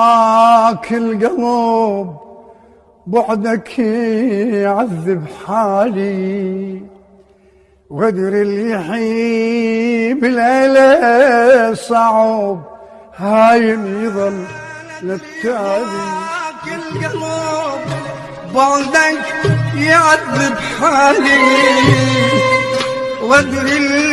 هاك القلب بعدك يعذب حالي. وقدر اللي يحيي بالليلة صعب هايم يظل للتالي. القلب بعدك يعذب حالي. وقدر اللي